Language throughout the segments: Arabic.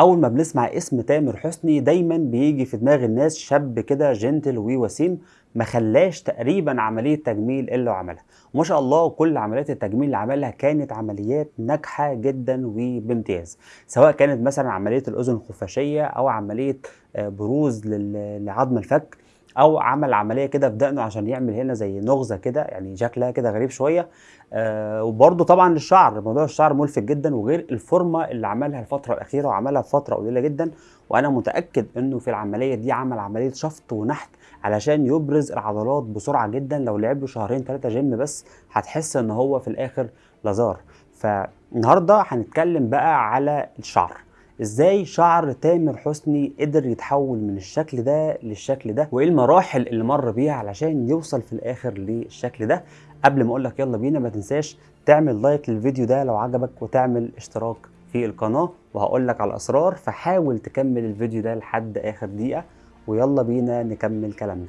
أول ما بنسمع اسم تامر حسني دايما بيجي في دماغ الناس شاب كده جنتل ووسيم ما خلاش تقريبا عملية تجميل إلا وعملها وما شاء الله كل عمليات التجميل اللي عملها كانت عمليات ناجحة جدا وبامتياز. سواء كانت مثلا عملية الأذن الخفاشية أو عملية آه، بروز لعظم الفك أو عمل عملية كده في دقنه عشان يعمل هنا زي نغزة كده يعني شكلها كده غريب شوية. آه وبرده طبعا للشعر موضوع الشعر ملفت جدا وغير الفورمة اللي عملها الفترة الأخيرة وعملها في فترة قليلة جدا. وأنا متأكد إنه في العملية دي عمل عملية شفط ونحت علشان يبرز العضلات بسرعة جدا. لو لعب له شهرين ثلاثة جيم بس هتحس إن هو في الآخر لازار. فالنهاردة هنتكلم بقى على الشعر. إزاي شعر تامر حسني قدر يتحول من الشكل ده للشكل ده؟ وايه المراحل اللي مر بيها علشان يوصل في الآخر للشكل ده؟ قبل ما أقول لك يلا بينا ما تنساش تعمل like للفيديو ده لو عجبك وتعمل اشتراك في القناة. وهقول لك على الأسرار فحاول تكمل الفيديو ده لحد آخر دقيقة ويلا بينا نكمل كلامنا.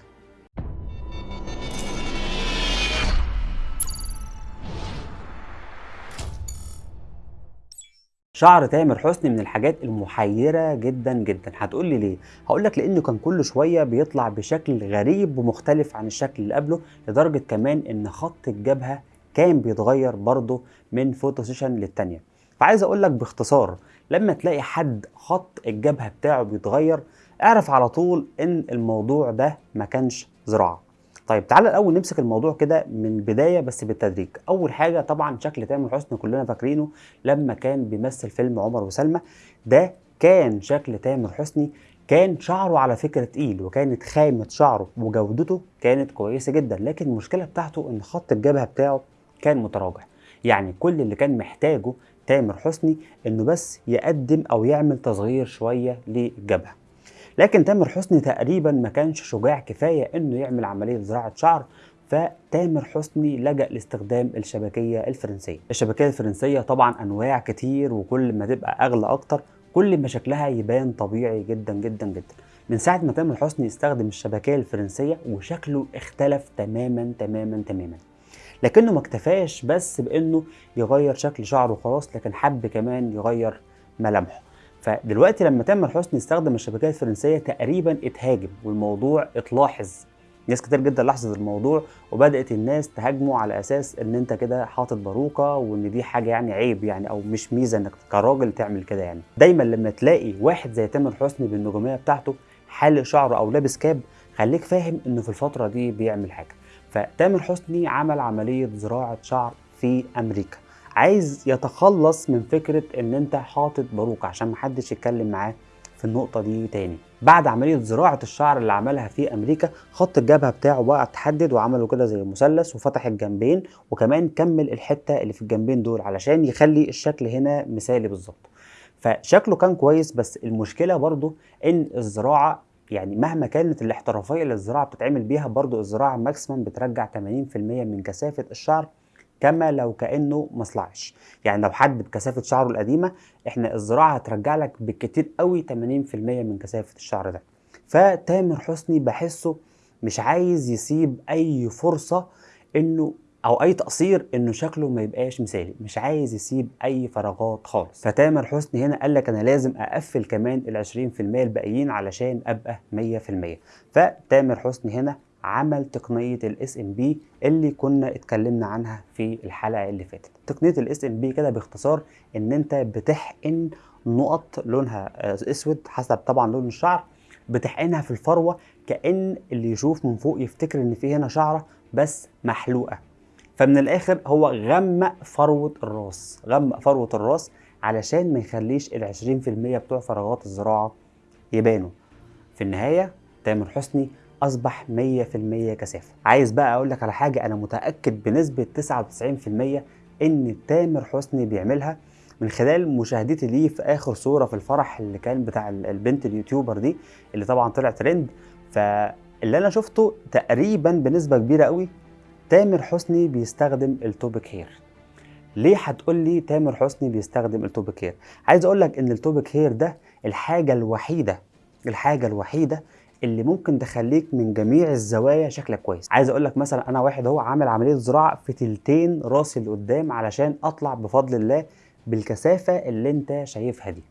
شعر تامر حسني من الحاجات المحيرة جدا جدا. هتقول لي ليه؟ هقول لك لأنه كان كل شوية بيطلع بشكل غريب ومختلف عن الشكل اللي قبله لدرجة كمان إن خط الجبهة كان بيتغير برضه من photo session للتانية. فعايز أقول لك باختصار لما تلاقي حد خط الجبهة بتاعه بيتغير اعرف على طول إن الموضوع ده ما كانش زراعة. طيب تعالى الأول نمسك الموضوع كده من البدايه بس بالتدريج. أول حاجة طبعا شكل تامر حسني كلنا فاكرينه لما كان بيمثل فيلم عمر وسلمى. ده كان شكل تامر حسني كان شعره على فكرة تقيل وكانت خامة شعره وجودته كانت كويسة جدا لكن المشكلة بتاعته إن خط الجبهة بتاعه كان متراجع. يعني كل اللي كان محتاجه تامر حسني إنه بس يقدم أو يعمل تصغير شوية للجبهة. لكن تامر حسني تقريبا ما كانش شجاع كفاية إنه يعمل عملية زراعة شعر فتامر حسني لجأ لاستخدام الشبكية الفرنسية. الشبكية الفرنسية طبعا أنواع كتير وكل ما تبقى أغلى أكتر كل ما شكلها يبان طبيعي جدا جدا جدا. من ساعة ما تامر حسني استخدم الشبكية الفرنسية وشكله اختلف تماما تماما تماما. لكنه ما اكتفاش بس بإنه يغير شكل شعره وخلاص لكن حب كمان يغير ملامحه. فدلوقتي لما تامر حسني استخدم الشبكيه الفرنسية تقريبا اتهاجم والموضوع اتلاحظ. ناس كتير جدا لاحظت الموضوع وبدأت الناس تهاجمه على أساس إن أنت كده حاطط باروكة وإن دي حاجة يعني عيب يعني أو مش ميزة إنك كراجل تعمل كده يعني. دايما لما تلاقي واحد زي تامر حسني بالنجومية بتاعته حالق شعره أو لابس كاب خليك فاهم إنه في الفترة دي بيعمل حاجة. فتامر حسني عمل عملية زراعة شعر في أمريكا. عايز يتخلص من فكرة إن أنت حاطط باروكه عشان محدش يتكلم معاه في النقطة دي تاني. بعد عملية زراعة الشعر اللي عملها في أمريكا خط الجبهة بتاعه بقى اتحدد وعمله كده زي مثلث وفتح الجنبين وكمان كمل الحتة اللي في الجنبين دول علشان يخلي الشكل هنا مثالي بالظبط. فشكله كان كويس بس المشكلة برضو إن الزراعة يعني مهما كانت الاحترافية اللي الزراعة بتتعمل بيها برضو الزراعة ماكسيمم بترجع 80% من كثافة الشعر كما لو كأنه مصلعش يعني لو حد بكثافة شعره القديمة إحنا الزراعة هترجع لك بالكتير قوي 80% من كثافة الشعر ده. فتامر حسني بحسه مش عايز يسيب أي فرصة إنه أو أي تقصير إنه شكله ما يبقاش مثالي. مش عايز يسيب أي فراغات خالص. فتامر حسني هنا قال لك أنا لازم أقفل كمان ال 20% الباقيين علشان أبقى 100% فتامر حسني هنا عمل تقنية ال SMP اللي كنا اتكلمنا عنها في الحلقة اللي فاتت. تقنية ال SMP كده باختصار إن أنت بتحقن نقط لونها أسود حسب طبعا لون الشعر بتحقنها في الفروة كأن اللي يشوف من فوق يفتكر إن في هنا شعرة بس محلوقة. فمن الآخر هو غمق فروة الراس غمق فروة الراس علشان ما يخليش ال 20% بتوع فراغات الزراعة يبانوا. في النهاية تامر حسني أصبح 100% كثافة. عايز بقى أقول لك على حاجة أنا متأكد بنسبة 99% إن تامر حسني بيعملها من خلال مشاهدتي ليه في آخر صورة في الفرح اللي كان بتاع البنت اليوتيوبر دي اللي طبعا طلع ترند. فاللي أنا شفته تقريبا بنسبة كبيرة قوي تامر حسني بيستخدم التوبك هير. ليه هتقول لي تامر حسني بيستخدم التوبك هير؟ عايز أقول لك إن التوبك هير ده الحاجة الوحيدة الحاجة الوحيدة اللي ممكن تخليك من جميع الزوايا شكلك كويس. عايز أقول لك مثلا أنا واحد هو عامل عملية زراعة في تلتين راسي اللي قدام علشان أطلع بفضل الله بالكثافة اللي أنت شايفها دي.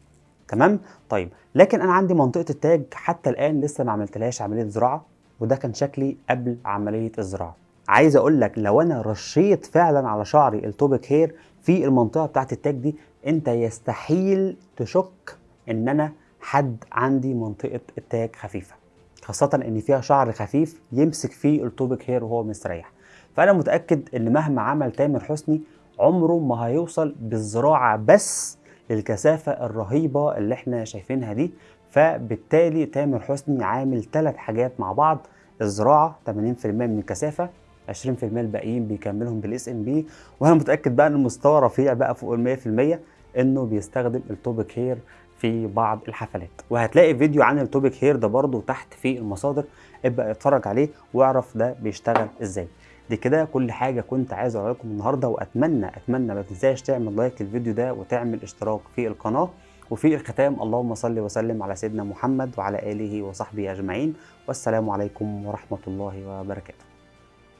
تمام؟ طيب لكن أنا عندي منطقة التاج حتى الآن لسه ما عملتلهاش عملية زراعة وده كان شكلي قبل عملية الزراعة. عايز أقول لك لو أنا رشيت فعلا على شعري ال Toppik hair في المنطقة بتاعت التاج دي أنت يستحيل تشك إن أنا حد عندي منطقة التاج خفيفة. خاصة إن فيها شعر خفيف يمسك فيه ال Toppik hair وهو مستريح. فأنا متأكد إن مهما عمل تامر حسني عمره ما هيوصل بالزراعة بس للكثافة الرهيبة اللي إحنا شايفينها دي. فبالتالي تامر حسني عامل ثلاث حاجات مع بعض. الزراعة 80% من الكثافة 20% الباقيين بيكملهم بال SMP وأنا متأكد بقى إن المستوى رفيع بقى فوق ال 100% إنه بيستخدم ال Toppik hair في بعض الحفلات. وهتلاقي فيديو عن ال Toppik hair ده برضو تحت في المصادر ابقى اتفرج عليه واعرف ده بيشتغل إزاي. دي كده كل حاجة كنت عايز أقول لكم النهارده وأتمنى أتمنى ما تنساش تعمل like للفيديو ده وتعمل اشتراك في القناة. وفي الختام اللهم صل وسلم على سيدنا محمد وعلى آله وصحبه أجمعين. والسلام عليكم ورحمة الله وبركاته.